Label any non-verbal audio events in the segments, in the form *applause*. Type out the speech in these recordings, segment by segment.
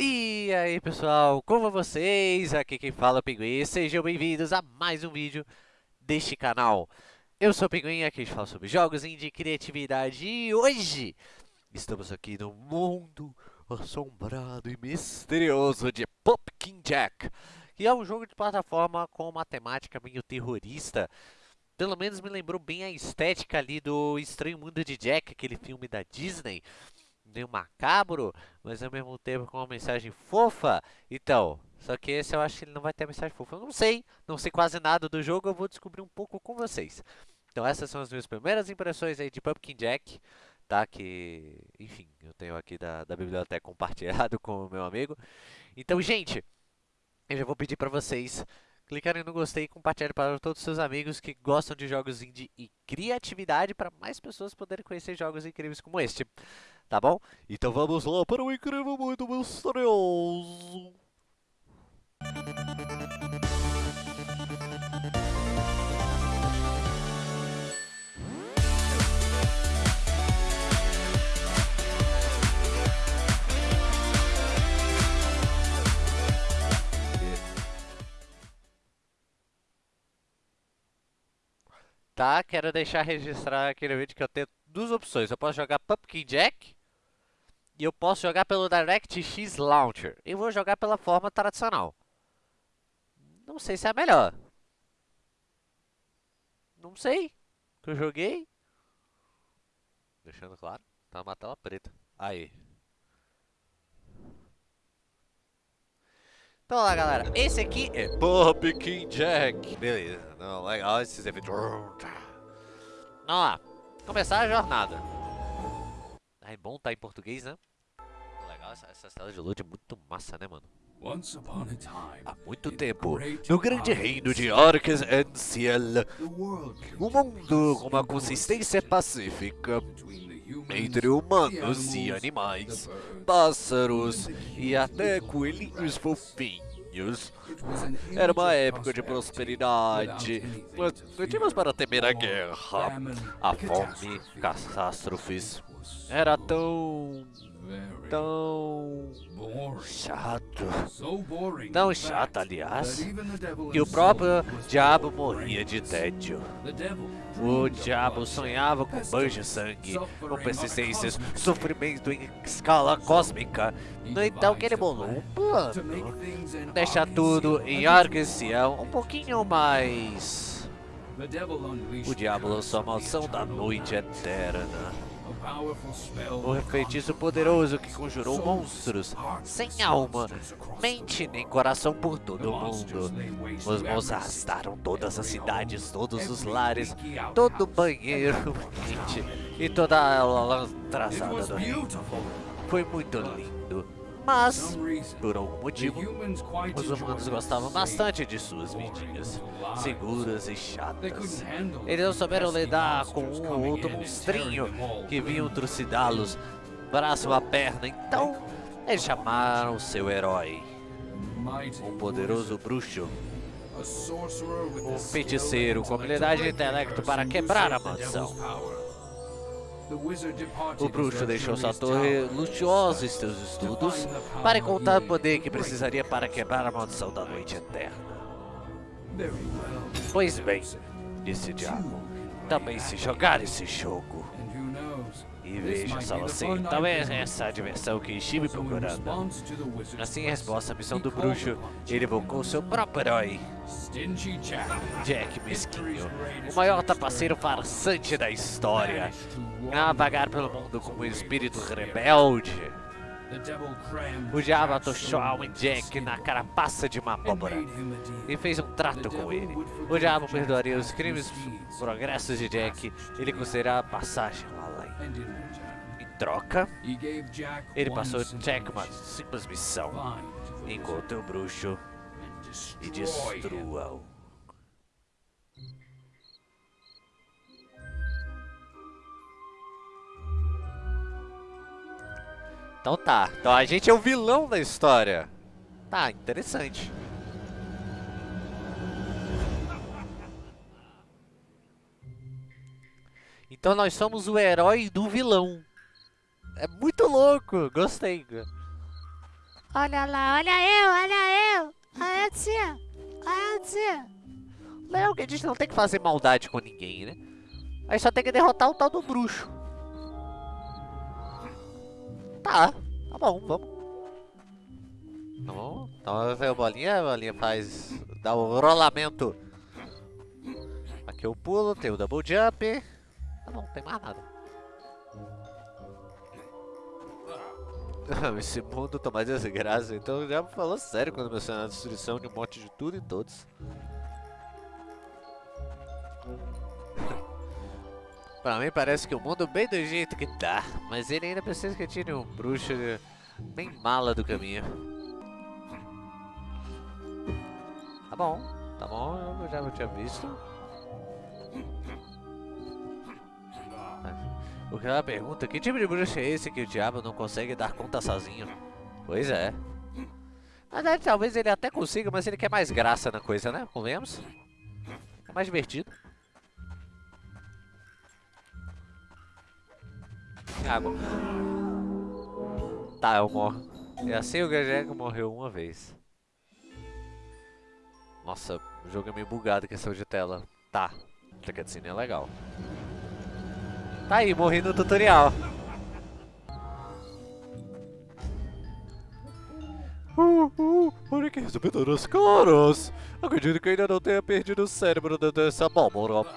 E aí pessoal, como vocês? Aqui quem fala é o Pinguim, sejam bem-vindos a mais um vídeo deste canal. Eu sou o Pinguim, aqui a gente fala sobre jogos de criatividade e hoje estamos aqui no mundo assombrado e misterioso de Pumpkin Jack, que é um jogo de plataforma com uma temática meio terrorista. Pelo menos me lembrou bem a estética ali do Estranho Mundo de Jack, aquele filme da Disney meio macabro, mas ao mesmo tempo com uma mensagem fofa. Então, só que esse eu acho que ele não vai ter mensagem fofa. Eu não sei, não sei quase nada do jogo, eu vou descobrir um pouco com vocês. Então essas são as minhas primeiras impressões aí de Pumpkin Jack, tá? Que, enfim, eu tenho aqui da, da biblioteca compartilhado *laughs* com o meu amigo. Então, gente, eu já vou pedir para vocês clicarem no gostei e compartilharem para todos os seus amigos que gostam de jogos indie e criatividade para mais pessoas poderem conhecer jogos incríveis como este. Tá bom? Então vamos lá para o incrível muito misterioso. Tá, quero deixar registrar aquele vídeo que eu tenho duas opções. Eu posso jogar Pumpkin Jack e eu posso jogar pelo DirectX Launcher. Eu vou jogar pela forma tradicional. Não sei se é a melhor. Não sei. Que eu joguei. Deixando claro. Tá uma tela preta. Aí. Então lá galera, esse aqui é Pumpkin Jack Beleza, não, legal esses efeitos Vamos lá, começar a jornada É bom tá em português, né? Essa, essa tela de load é muito massa, né, mano? Há muito tempo, no grande reino de Orcas Ciel, um mundo com uma consistência pacífica entre humanos e animais, pássaros e até coelhinhos fofinhos. Era uma época de prosperidade, tínhamos para temer a guerra, a fome, catástrofes. Era tão tão chato, tão chato, aliás, que o próprio diabo morria de tédio. O diabo sonhava com banhos de sangue, com persistências, sofrimento em escala cósmica. No entanto, ele bolou um plano. Deixar tudo em Arqueciel um pouquinho mais... O diabo lançou a maldição da noite eterna. O feitiço poderoso que conjurou monstros sem alma, mente nem coração por todo o mundo. Os monstros arrastaram todas as cidades, todos os lares, todo o banheiro *laughs* e toda a lantrasada do rio. Foi muito lindo. Mas, por algum motivo, os humanos gostavam bastante de suas vidinhas, seguras e chatas. Eles não souberam lidar com um ou outro monstrinho que vinham trucidá-los, braço a perna, então eles chamaram seu herói, um poderoso bruxo, um feiticeiro com habilidade de intelecto para quebrar a mansão. O bruxo deixou sua torre luxuosa em seus estudos para encontrar o poder que precisaria para quebrar a maldição da noite eterna. Pois bem, disse diabo, também se jogar esse jogo. E veja só você, talvez essa a diversão que estive procurando. Assim, em resposta à missão do bruxo, ele invocou seu próprio herói. Jack Mesquinho, o maior tapaceiro farsante da história. A vagar pelo mundo como um espírito rebelde. O diabo atochou a alma Jack na carapaça de uma abóbora e fez um trato com ele. O diabo perdoaria os crimes progressos de Jack e lhe concederá passagem além. Em troca, ele passou Jack uma simples missão. Encontre o bruxo e destrua-o. Então tá. Então a gente é o vilão da história. Tá, interessante. Então nós somos o herói do vilão. É muito louco, gostei. Olha lá, olha eu, olha eu. Olha a tia. Olha a tia. Que a gente não tem que fazer maldade com ninguém, né? Aí só tem que derrotar o tal do bruxo. Tá, tá bom, vamos. Tá bom, então vem a bolinha, a bolinha faz, dá o rolamento. Aqui eu pulo, tem o double jump. Tá bom, não tem mais nada. *laughs* Esse mundo tá mais desgraça, então já falou sério quando mencionou a destruição de um monte de tudo e todos. Pra mim parece que o mundo bem do jeito que tá, mas ele ainda precisa que tire um bruxo bem mala do caminho. Tá bom, tá bom, eu já tinha visto. O que ela pergunta, que tipo de bruxo é esse que o diabo não consegue dar conta sozinho? Pois é. Na verdade, talvez ele até consiga, mas ele quer mais graça na coisa, né? Convenhamos? É mais divertido. Água. Tá, eu morro. E assim o Gajego morreu uma vez. Nossa, o jogo é meio bugado, questão de tela. Tá, essa cutscene é legal. Tá aí, morri no tutorial. Uh, uh, olha que recebedoras caras! Acredito que ainda não tenha perdido o cérebro dessa abóbora.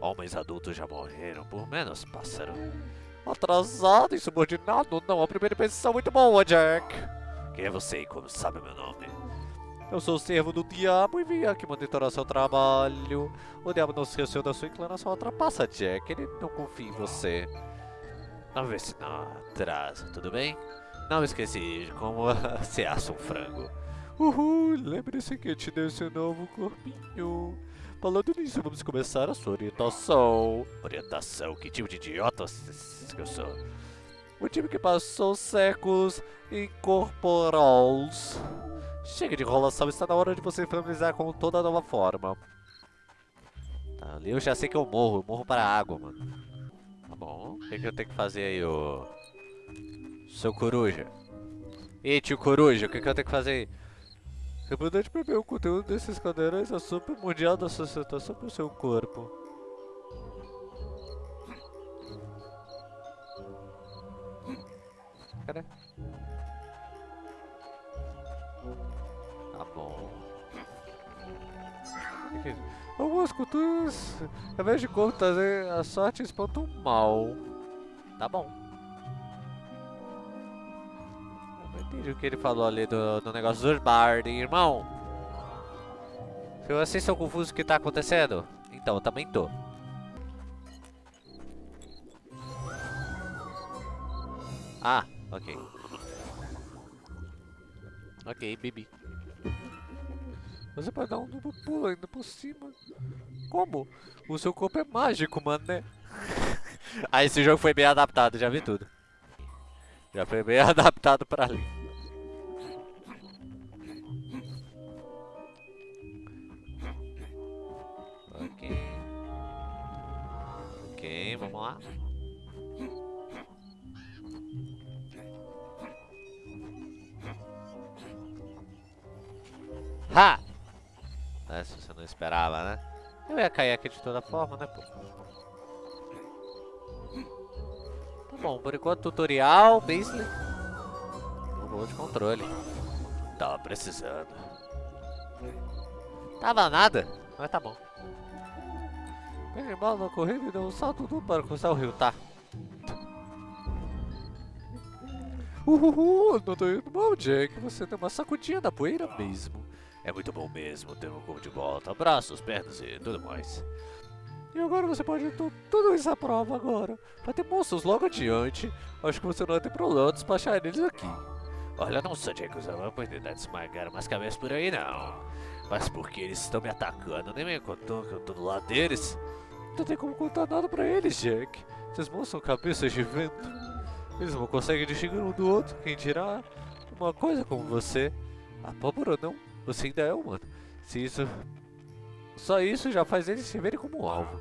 Homens adultos já morreram, por menos, pássaro. Atrasado e subordinado? Não, a primeira impressão muito boa, Jack. Quem é você e como sabe meu nome? Eu sou o servo do diabo e vim aqui monitorar seu trabalho. O diabo não se esqueceu da sua inclinação ultrapassa, Jack. Ele não confia em você. Vamos ver se não atrasa, tudo bem? Não esqueci de como *laughs* se assa um frango. Uhul, lembre-se que te deu esse novo corpinho. Falando nisso, vamos começar a sua orientação. Orientação? Que tipo de idiota que eu sou? O time que passou séculos incorporados Chega de enrolação, está na hora de você familiarizar com toda a nova forma. Tá, ali eu já sei que eu morro, eu morro para a água, mano. Tá bom, o que, que eu tenho que fazer aí, ô... Seu coruja. Ei, tio coruja, o que, que eu tenho que fazer aí? É importante beber o conteúdo desses cadeirões é super mundial da sociedade sobre o seu corpo. Cadê? Algumas culturas, ao invés de trazer a sorte, espantam o mal. Tá bom. O que ele falou ali do, do negócio dos Bard, irmão. Vocês estão confusos o que tá acontecendo, então eu também tô. Ah, ok. Ok, Bibi. Você pode dar um duplo pulo ainda por cima. Como? O seu corpo é mágico, mano, né? ah, *laughs* esse jogo foi bem adaptado, já vi tudo. Já foi bem *laughs* adaptado pra ali. Lá. Ha! Né? Se você não esperava, né? Eu ia cair aqui de toda forma, né, pô? Tá bom, por enquanto tutorial, Beasley. Jogou de controle. Tava precisando. Tava nada, mas tá bom. Peguei mal na corrida deu um salto duplo para cruzar o rio, tá? Uhul, não tô indo mal, Jack. Você tem uma sacudinha da poeira mesmo. É muito bom mesmo ter um corpo de volta, braços, pernas e tudo mais. E agora você pode ter tudo isso à prova agora. Vai ter monstros logo adiante. Acho que você não vai ter problema despachar eles aqui. Olha, não sou Jack usando a oportunidade de esmagar umas cabeças por aí não. Mas porque eles estão me atacando, nem me contou que eu tô do lado deles. Não tem como contar nada pra eles, Jack. Monstros são cabeças de vento. Eles não conseguem distinguir um do outro, quem dirá uma coisa como você. A pólvora não você ainda é humano. Se isso... Só isso já faz eles se verem como um alvo.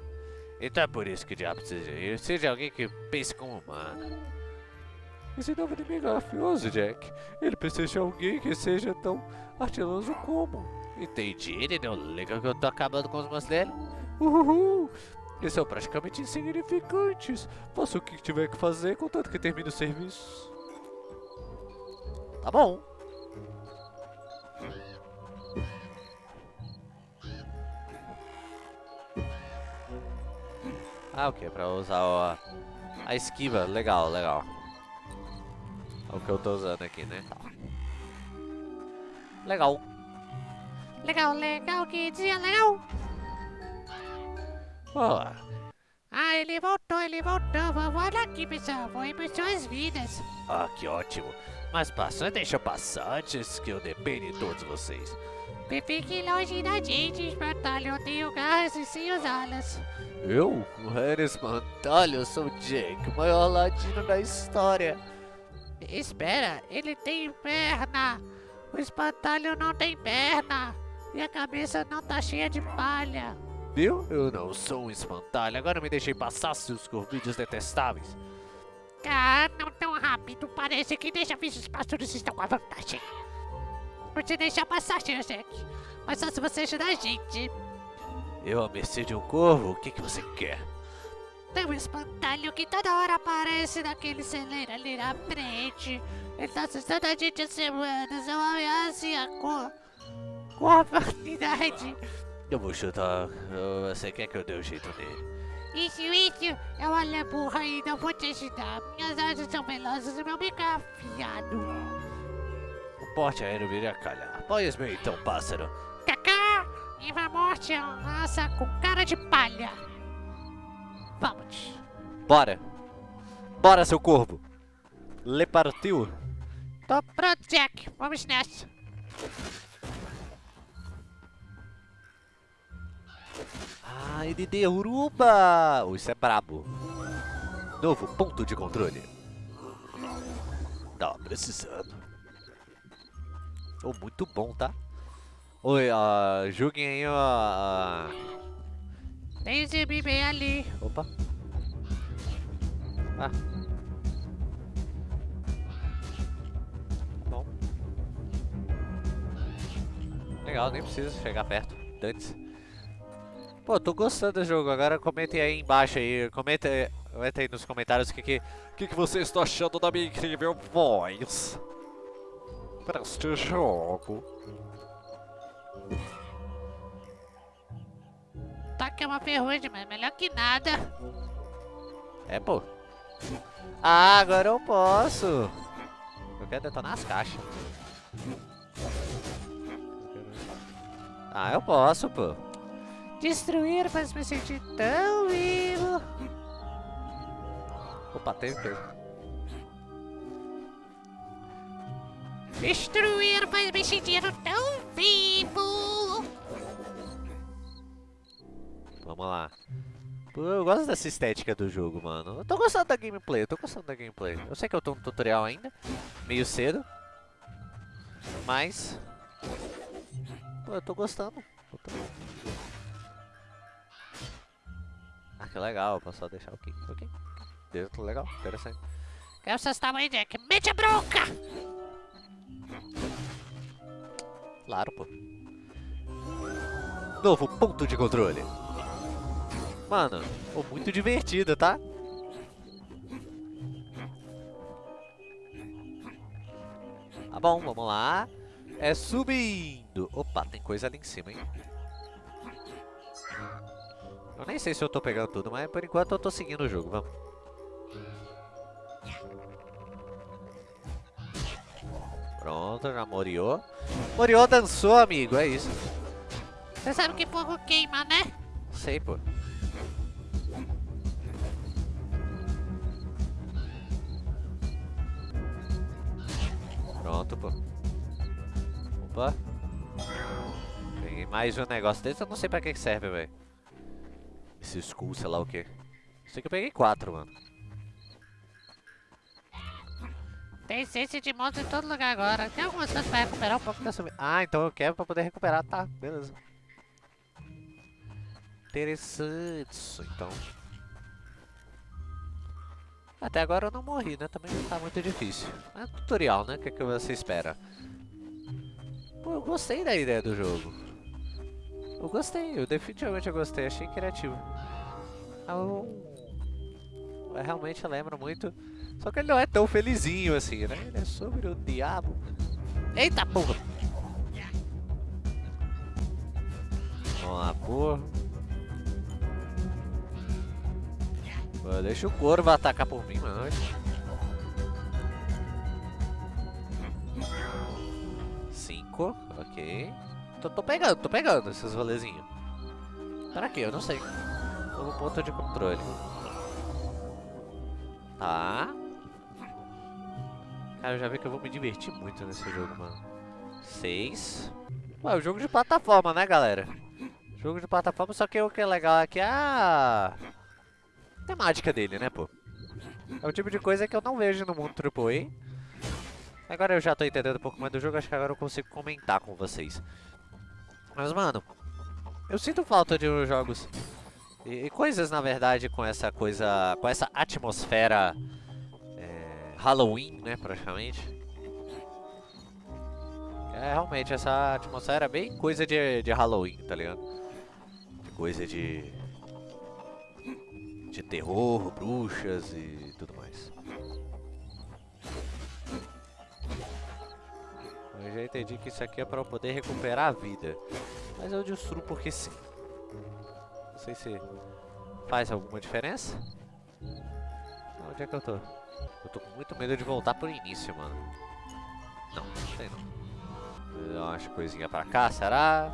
Então é por isso que o diabo seja, seja alguém que pense como humano. Esse novo inimigo é mafioso, Jack. Ele precisa de alguém que seja tão ardiloso como. Entendi, ele não liga que eu tô acabando com os meus dele. Uhul! Eles são praticamente insignificantes. Faça o que tiver que fazer, contanto que termine o serviço. Tá bom. Ah, o que? Pra usar a, a esquiva. Legal, legal. É o que eu tô usando aqui, né? Tá. Legal. Legal, legal, que dia legal. Boa. Ah, ele voltou, ele voltou. Vamos olhar aqui, pessoal. Vou ir suas vidas. Ah, que ótimo. Mas passa, deixa passar antes que eu depende de todos vocês. Fique longe da gente, espantalho. Eu tenho garras e sem usá-las. Eu? O Harry Espantalho? Eu sou o Jake, o maior ladino da história. Espera, ele tem perna. O espantalho não tem perna. E a cabeça não tá cheia de palha. Viu? Eu não sou um espantalho. Agora me deixei passar, seus corvídeos detestáveis. Ah, não tão rápido. Parece que deixa ver os pastores estão com a vantagem. Você deixa passar, Sr. Jack. Mas só se você ajudar a gente. Eu a mercê de um corvo? O que, que você quer? Tem um espantalho que toda hora aparece naquele celeiro ali na frente. Ele tá assustando a gente há semanas. É uma ameaça e a cor. Com a humanidade. Eu vou chutar. Você quer que eu dê um jeito nele? Isso, isso. É uma leburra e não vou te ajudar. Minhas asas são velozes e meu bico é afiado. O porte aéreo viria a calhar. Pois bem, então, pássaro. Cacá! Viva a morte é uma massa com cara de palha. Vamos. Bora. Bora, seu corvo. Le partiu. Tô pronto, Jack. Vamos nessa. Ah, ele derruba! Oh, isso é brabo. Novo ponto de controle. Tá precisando. Oh, muito bom, tá? Oi, uh, julguem aí, ó. Uh... Tem esse bebê ali. Opa. Ah. Bom. Legal, nem preciso chegar perto. Dane-se. Pô, tô gostando do jogo. Agora comentem aí embaixo aí. Comenta, comenta aí nos comentários o que, que, que, que vocês estão achando da minha incrível voz. Para este jogo. Tá que é uma ferrugem, mas melhor que nada. É, pô. Ah, agora eu posso. Eu quero detonar as caixas. Ah, eu posso, pô. Destruir faz me sentir tão vivo. Opa, teve peso. Destruir faz me sentir tão vivo. Vamos lá. Pô, eu gosto dessa estética do jogo, mano. Eu tô gostando da gameplay, eu tô gostando da gameplay. Eu sei que eu tô no tutorial ainda, meio cedo. Mas... Pô, eu tô gostando. Eu tô... Ah, que legal, posso só deixar o okay. Ok. Dentro, legal, interessante. Quero seus tamanhos, Jack. Mete a bronca! Claro, pô. Novo ponto de controle. Mano, pô, muito divertido, tá? Tá bom, vamos lá. É subindo. Opa, tem coisa ali em cima, hein? Eu nem sei se eu tô pegando tudo, mas por enquanto eu tô seguindo o jogo, vamos. Pronto, já moriou. Moriou dançou, amigo, é isso. Você sabe que fogo queima, né? Sei, pô. Pronto, pô. Opa. Peguei mais um negócio desse, eu não sei pra que serve, velho. Esse skull, sei lá o que. Sei que eu peguei quatro, mano. Tem essência de monstro em todo lugar agora. Tem algumas coisas pra recuperar um pouco da sua Ah, então eu quero pra poder recuperar. Tá, beleza. Interessante isso, então. Até agora eu não morri, né? Também não tá muito difícil. É tutorial, né? O que, que você espera? Pô, eu gostei da ideia do jogo. Eu gostei, eu definitivamente gostei, achei criativo. Eu... eu realmente lembra muito. Só que ele não é tão felizinho assim, né? Ele é sobre o diabo. Eita porra! Vamos lá, porra. Pô, Deixa o corvo atacar por mim, mano. Cinco, ok. Tô, tô pegando, tô pegando esses rolezinhos. Para quê? Eu não sei. Novo ponto de controle. Tá. Cara, eu já vi que eu vou me divertir muito nesse jogo, mano. Seis. Ué, um jogo de plataforma, né, galera? Jogo de plataforma, só que o que é legal aqui é a temática dele, né, pô? É o tipo de coisa que eu não vejo no mundo AAA. Agora eu já tô entendendo um pouco mais do jogo, acho que agora eu consigo comentar com vocês. Mas, mano, eu sinto falta de jogos e, e coisas, na verdade, com essa coisa, com essa atmosfera é, Halloween, né, praticamente. É, realmente, essa atmosfera é bem coisa de, de Halloween, tá ligado? Coisa de de terror, bruxas e tudo mais. Eu já entendi que isso aqui é para eu poder recuperar a vida. Mas eu destruo porque sim. Não sei se faz alguma diferença. Onde é que eu tô? Eu tô com muito medo de voltar pro início, mano. Não, não sei não. Dar umas coisinhas pra cá, será?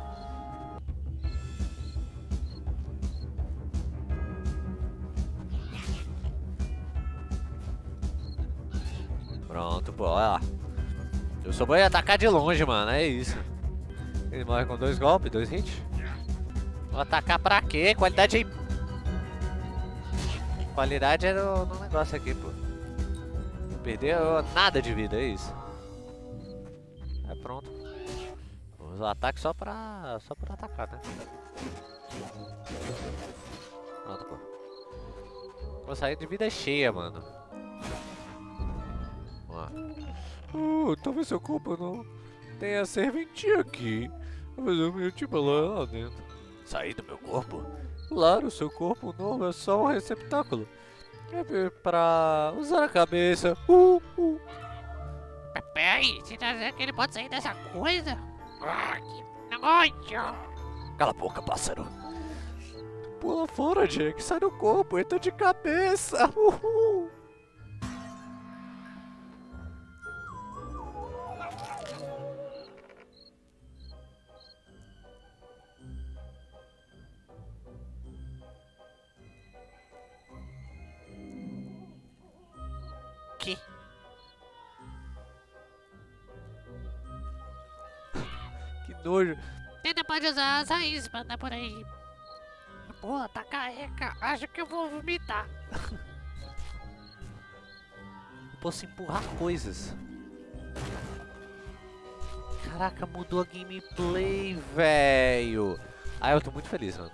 Pronto, pô, olha lá. Eu só vou atacar de longe, mano, é isso. Ele morre com dois golpes, dois hits. Vou atacar pra quê? Qualidade aí. Qualidade é no, negócio aqui, pô. Não perdeu nada de vida, é isso. É pronto. Vamos usar o ataque só pra. só pra atacar, né? Pronto, pô. Vou sair de vida cheia, mano. Oh, talvez seu corpo não tenha serventia aqui. Mas eu me tipo lá, lá dentro. Sair do meu corpo? Claro, seu corpo novo é só um receptáculo. É pra usar a cabeça. Uh, uh. Peraí, você tá dizendo que ele pode sair dessa coisa? Ah, que negócio! Cala a boca, pássaro. Pula fora, Jake. Sai do corpo, entra de cabeça. Uhul. Nojo. Ainda pode usar as raízes pra andar por aí. Pô, tá careca. Acho que eu vou vomitar. Posso empurrar coisas. Caraca, mudou a gameplay, velho. Ah, eu tô muito feliz, mano.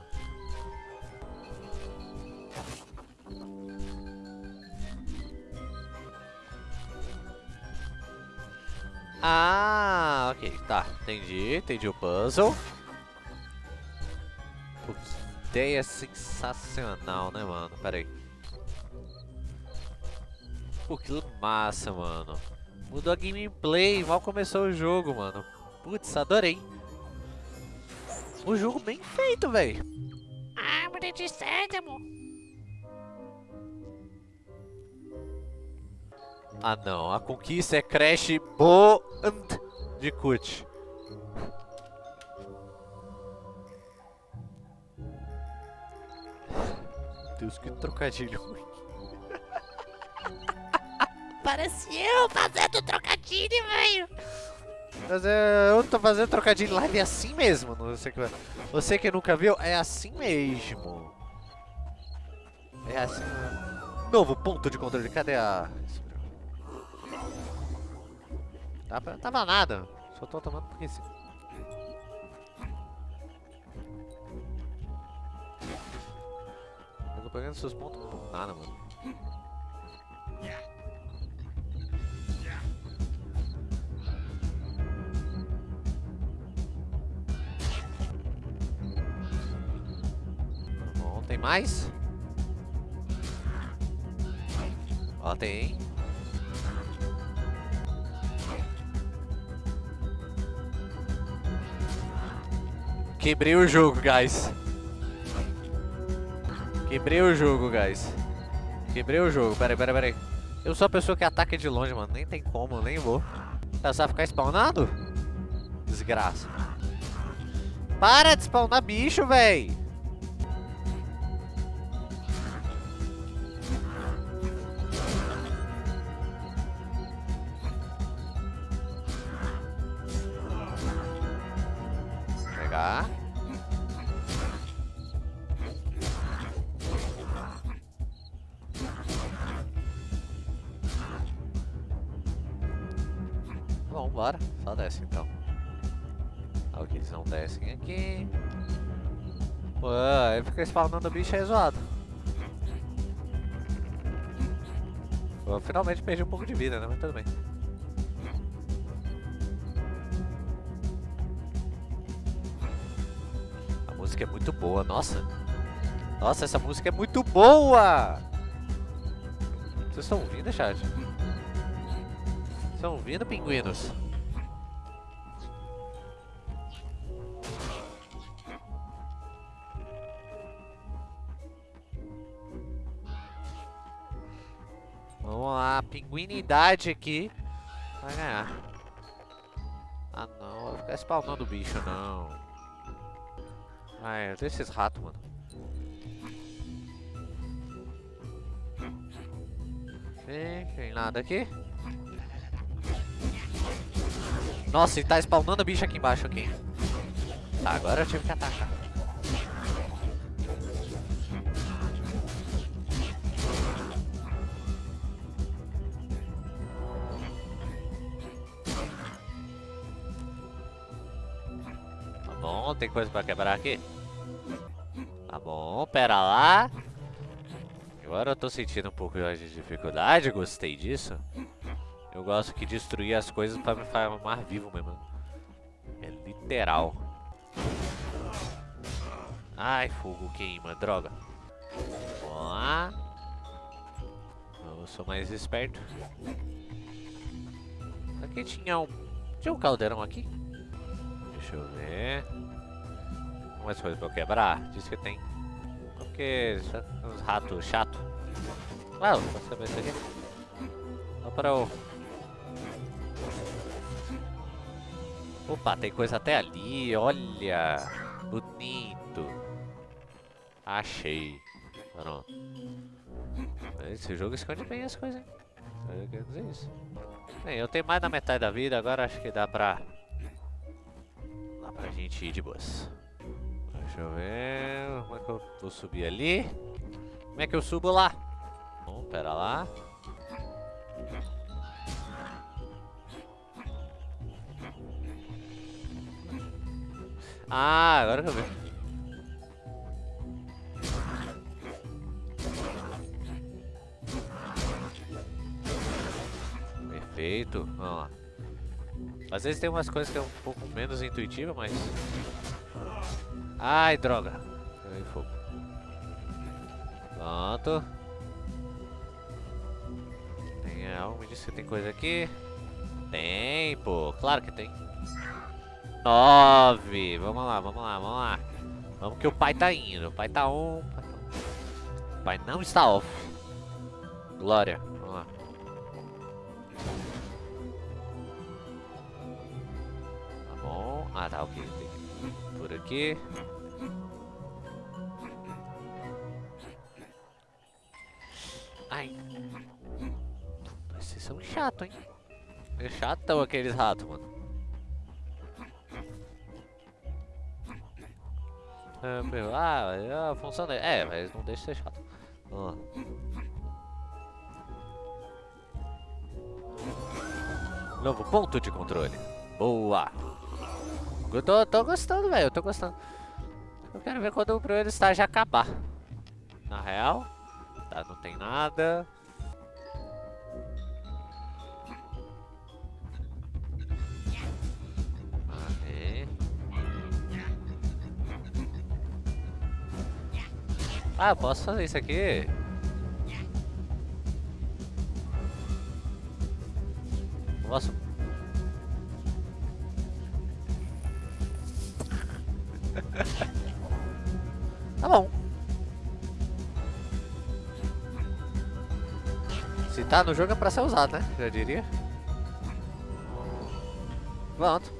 Ah, ok, tá, entendi, entendi o puzzle. Pô, que ideia sensacional, né, mano? Pera aí. Pô, que massa, mano. Mudou a gameplay, mal começou o jogo, mano. Putz, adorei. O jogo bem feito, velho. Árvore de sésamo. Ah não, a conquista é Crash Bond de Kut. Deus, que trocadilho ruim. *laughs* Parece eu fazendo trocadilho, velho. Mas é, eu tô fazendo trocadilho live assim mesmo. Você que, você que nunca viu, é assim mesmo. É assim. Novo ponto de controle. Cadê a. Tava, tava nada. Só tô tomando porque sim. Eu tô pegando seus pontos por nada, mano. Bom, tem mais? Ó, tem, hein? Quebrei o jogo, guys. Quebrei o jogo, guys. Quebrei o jogo. Pera aí, pera aí, pera aí. Eu sou a pessoa que ataca de longe, mano. Nem tem como, nem vou. Tá, vai ficar spawnado? Desgraça. Para de spawnar bicho, véi. Pegar. Bom, bora. Só desce então. Ok, eles não descem aqui. Pô, aí fica spawnando bicho aí zoado. Pô, finalmente perdi um pouco de vida, né? Mas tudo bem. Música é muito boa, nossa. Nossa, essa música é muito boa! Vocês estão ouvindo, chat? Estão ouvindo, pinguinos? Vamos lá, pinguinidade aqui. Vai ganhar. Ah não, vai ficar spawnando bicho não. Ai, eu esses ratos, mano. Tem, tem nada aqui. Nossa, ele tá spawnando bicho aqui embaixo aqui. Tá, agora eu tive que atacar. Tem coisa pra quebrar aqui? Tá bom, pera lá. Agora eu tô sentindo um pouco de dificuldade, gostei disso. Eu gosto que destruir as coisas pra me fazer mais vivo mesmo. É literal. Ai, fogo queima, droga. Vamos lá. Eu sou mais esperto. Aqui tinha um... Tinha um caldeirão aqui? Deixa eu ver. Mais coisas pra eu quebrar? Diz que tem. Porque uns ratos chato. Ah, vou saber isso aqui. Só para o... Opa, tem coisa até ali, olha. Bonito. Achei. Esse jogo esconde bem as coisas, hein? Eu dizer isso. Bem, eu tenho mais da metade da vida, agora acho que dá pra... Dá pra gente ir de boas. Deixa eu ver... Como é que eu vou subir ali? Como é que eu subo lá? Bom, pera lá. Ah, agora que eu vi. Perfeito. Vamos lá. Às vezes tem umas coisas que é um pouco menos intuitiva, mas... Ai, droga. Peguei fogo. Pronto. Tem algo, me disse que tem coisa aqui. Tem, pô. Claro que tem. Nove. Vamos lá, vamos lá, vamos lá. Vamos que o pai tá indo. O pai tá on. O pai não está off. Glória. Vamos lá. Tá bom. Ah, tá, ok. Tem por aqui. Ai. Vocês são chatos, hein? É chatão aqueles ratos, mano. É, ah, a função dele. É, mas não deixa de ser chato. Ó. Novo ponto de controle. Boa. Eu tô, tô gostando, velho. Eu tô gostando. Eu quero ver quando o primeiro estágio acabar. Na real, tá, não tem nada. Ah, eu posso fazer isso aqui? Posso? Tá bom. Se tá no jogo é pra ser usado, né? Já diria. Pronto.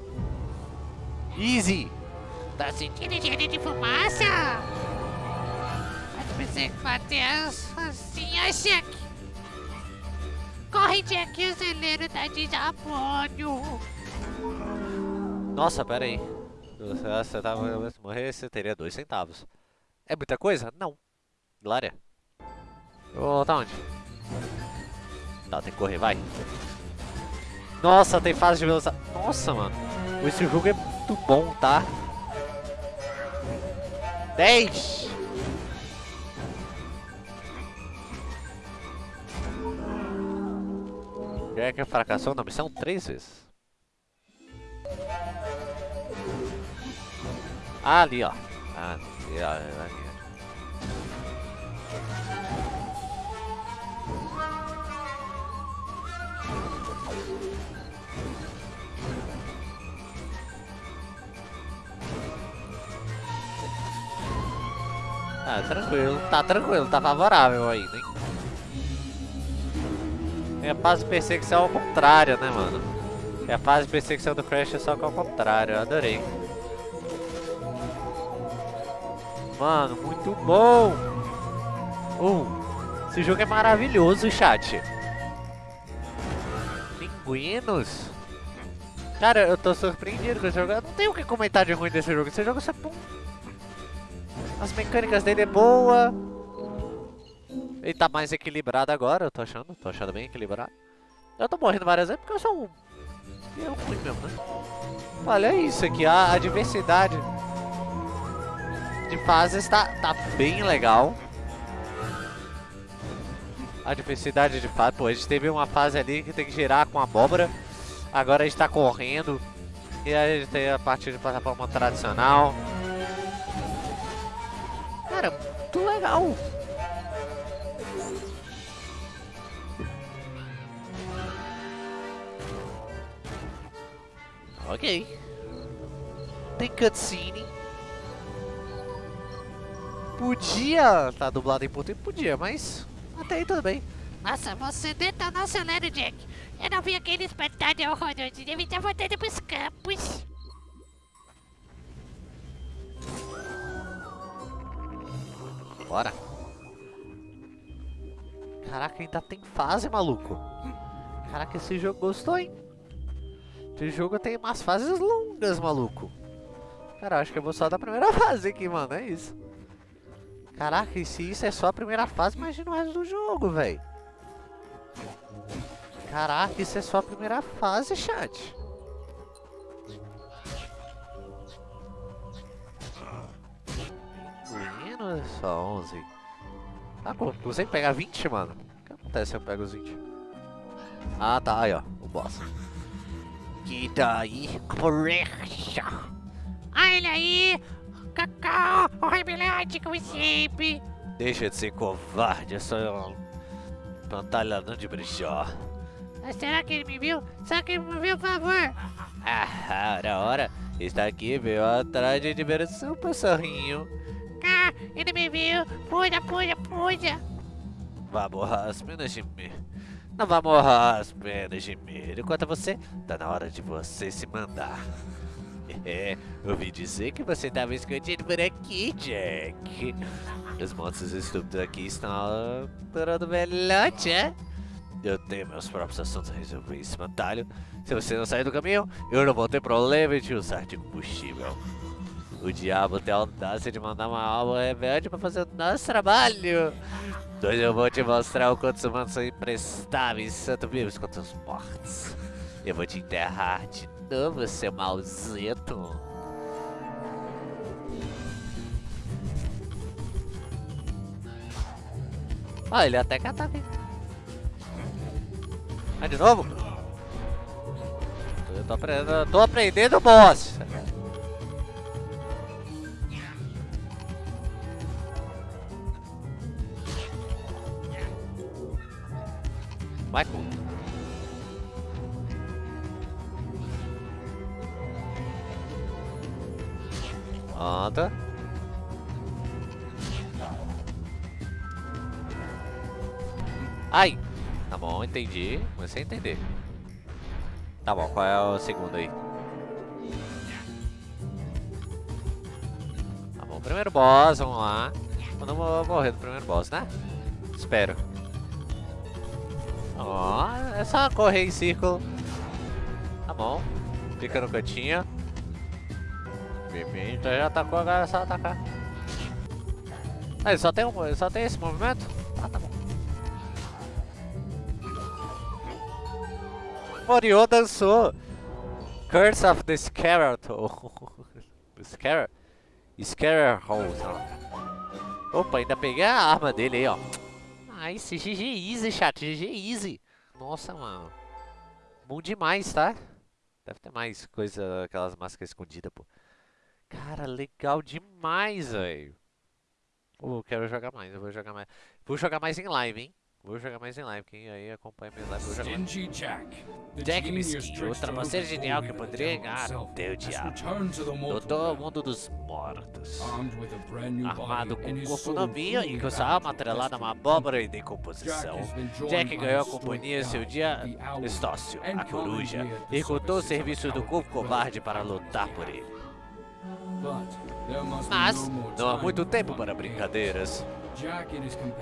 Easy! Tá sentindo cheiro de fumaça? Que você bater as assim, ai, Jack. Corre, Jack, o celeiro tá de Japônio. Nossa, pera aí. Se você tava se morrer, você teria dois centavos. É muita coisa? Não. Glória. Ô, tá onde? Tá, tem que correr, vai. Nossa, tem fase de velocidade. Nossa, mano. Esse jogo é muito bom, tá? 10! Jack fracassou na missão três vezes. Ah, ali, ó. Ah, ali, ó. Ali. Ah, tranquilo. Tá tranquilo, tá favorável ainda, hein? É a fase de perseguição ao contrário, né, mano? É a fase de perseguição do Crash só que ao contrário, eu adorei. Mano, muito bom! Uh, esse jogo é maravilhoso, chat. Pinguinos? Cara, eu tô surpreendido com esse jogo. Eu não tenho o que comentar de ruim desse jogo. Esse jogo é bom. As mecânicas dele é boa. Ele tá mais equilibrado agora, eu tô achando. Tô achando bem equilibrado. Eu tô morrendo várias vezes porque eu sou um... Eu fui mesmo, né? Olha isso aqui, a, a diversidade de fases tá, tá bem legal. A diversidade de fases. Pô, a gente teve uma fase ali que tem que girar com abóbora. Agora a gente tá correndo. E a gente tem a parte de plataforma tradicional. Cara, muito legal. Ok. Tem cutscene. Podia tá dublado em português, podia, mas até aí tudo bem. Nossa, você detonou o celeiro, Jack. Eu não vi aquele espetáculo horroroso. Deve estar voltando pros campos. Bora. Caraca, ainda tem fase, maluco. Caraca, esse jogo gostou, hein? Esse jogo tem umas fases longas, maluco. Cara, acho que eu vou só da primeira *laughs* fase aqui, mano. É isso. Caraca, e se isso é só a primeira fase, imagina o resto do jogo, velho. Caraca, isso é só a primeira fase, chat. Menino, só 11. Ah, pô, consegui pegar 20, mano. O que acontece se eu pego os 20? Ah, tá, aí, ó, o boss. Que daí, correcha. Olha aí, Cacau, o rebelante como sempre. Deixa de ser covarde, eu sou um pantalhão de brechó. Mas será que ele me viu? Será que ele me viu, por favor? Ah, ora, ora, está aqui, veio atrás de diversão, passarinho. Ah, ele me viu. Puxa, puxa, puxa. Vá morrer as penas de mim. Não vá morrer as penas de mim. Enquanto você, tá na hora de você se mandar. É, ouvi dizer que você estava escondido por aqui, Jack. Os monstros estúpidos aqui estão adorando velhote, é? Eu tenho meus próprios assuntos a resolver, espantalho. Se você não sair do caminho, eu não vou ter problema de usar de combustível. O diabo tem a audácia de mandar uma alma rebelde para fazer o nosso trabalho. Hoje eu vou te mostrar o quanto os humanos são imprestáveis, tanto vivos quanto os mortos. Eu vou te enterrar de novo, seu é malzito. Ah, ele até catar bem. Ah, de novo? Eu tô aprendendo, tô aprendendo boss. Michael. Pronto. Ai! Tá bom, entendi. Comecei a entender. Tá bom, qual é o segundo aí? Tá bom, primeiro boss, vamos lá. Eu não vou morrer do primeiro boss, né? Espero. Ó, é só correr em círculo. Tá bom. Fica no cantinho. Pimenta já atacou, agora é só atacar. Ah, ele só tem, um, ele só tem esse movimento? Ah, tá bom. Moriô dançou. Curse of the Skeleton. *laughs* Scar... Scarecrow. Opa, ainda peguei a arma dele aí, ó. Nice, GG easy, chat, GG easy. Nossa, mano. Bom demais, tá? Deve ter mais coisa, aquelas máscaras escondidas, pô. Cara, legal demais, velho. Oh, quero jogar mais, eu vou jogar mais. Vou jogar mais em live, hein? Vou jogar mais em live, quem aí acompanha minhas lives, vou jogar mais. Stingy Jack. Jack Mesquinho, o trapaceiro genial que poderia até o has diabo. Doutor realm, Mundo dos Mortos. Armado com um corpo novinho e com sua alma atrelada a uma abóbora em Jack decomposição. Jack ganhou a companhia seu dia Estócio, a coruja, e services serviços of do corpo covarde para lutar por ele. Mas não há muito tempo para brincadeiras.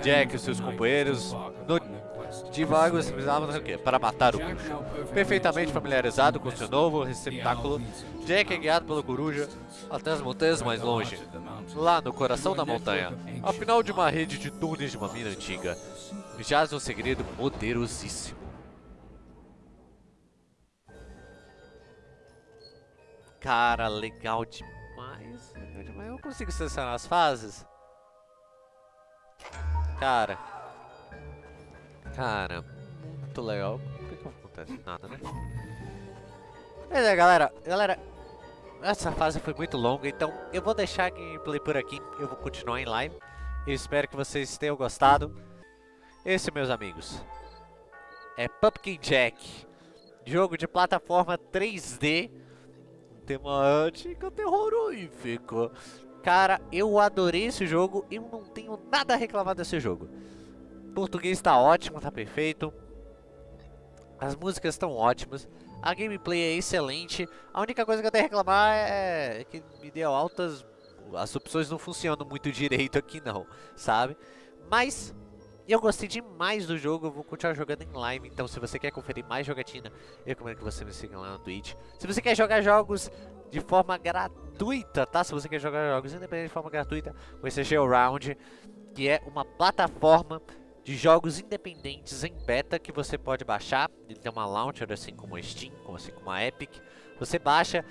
Jack e seus companheiros no. Divagos precisavam o quê? Para matar o perfectly Perfeitamente familiarizado com seu novo receptáculo, Jack é guiado pelo coruja até as montanhas mais longe, lá no coração da montanha, ao final de uma rede de túneis de uma mina antiga, jaz um segredo poderosíssimo. Cara, legal demais, legal demais. Eu consigo selecionar as fases. Cara. Cara, muito legal. Por que que acontece nada, né? Mas é, galera, galera, essa fase foi muito longa, então eu vou deixar a gameplay por aqui, eu vou continuar em live. Eu espero que vocês tenham gostado. Esse, meus amigos, é Pumpkin Jack, jogo de plataforma 3D, temática terrorífica. Cara, eu adorei esse jogo e eu não tenho nada a reclamar desse jogo. O português tá ótimo, tá perfeito. As músicas estão ótimas. A gameplay é excelente. A única coisa que eu tenho a reclamar é que me deu altas... As opções não funcionam muito direito aqui não, sabe? Mas eu gostei demais do jogo, eu vou continuar jogando em live. Então se você quer conferir mais jogatina, eu recomendo que você me siga lá no Twitch. Se você quer jogar jogos de forma gratuita, tá? Se você quer jogar jogos independentes de forma gratuita, conheça GeoRound, que é uma plataforma de jogos independentes em beta que você pode baixar. Ele tem uma launcher assim como a Steam, assim como a Epic. Você baixa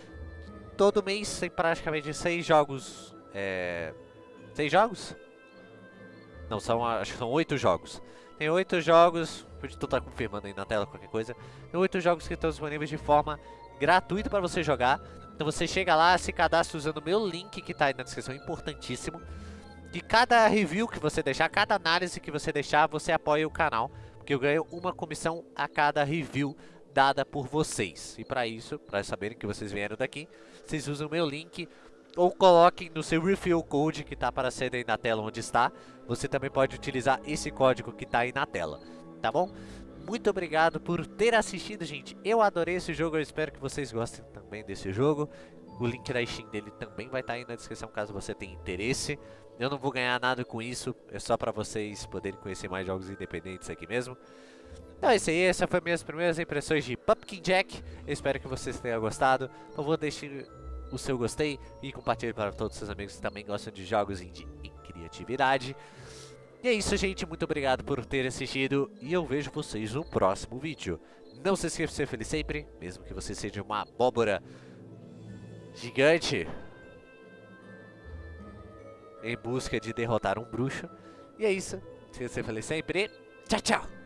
todo mês tem praticamente seis jogos. É... Seis jogos? Não, são, acho que são oito jogos. Tem oito jogos, tu estar confirmando aí na tela qualquer coisa. Tem oito jogos que estão disponíveis de forma gratuita para você jogar. Então você chega lá, se cadastra usando o meu link que está aí na descrição, importantíssimo. De cada review que você deixar, cada análise que você deixar, você apoia o canal. Porque eu ganho uma comissão a cada review dada por vocês. E para isso, para saberem que vocês vieram daqui, vocês usam o meu link ou coloquem no seu refill code que está aparecendo aí na tela onde está. Você também pode utilizar esse código que está aí na tela, tá bom? Muito obrigado por ter assistido, gente. Eu adorei esse jogo, eu espero que vocês gostem também desse jogo. O link da Steam dele também vai estar aí na descrição caso você tenha interesse. Eu não vou ganhar nada com isso, é só para vocês poderem conhecer mais jogos independentes aqui mesmo. Então é isso aí, essas foram minhas primeiras impressões de Pumpkin Jack. Eu espero que vocês tenham gostado. Por favor, deixe o seu gostei e compartilhe para todos os seus amigos que também gostam de jogos indie criatividade. E é isso, gente. Muito obrigado por ter assistido e eu vejo vocês no próximo vídeo. Não se esqueça de ser feliz sempre, mesmo que você seja uma abóbora gigante em busca de derrotar um bruxo. E é isso. Se você feliz sempre. Tchau, tchau.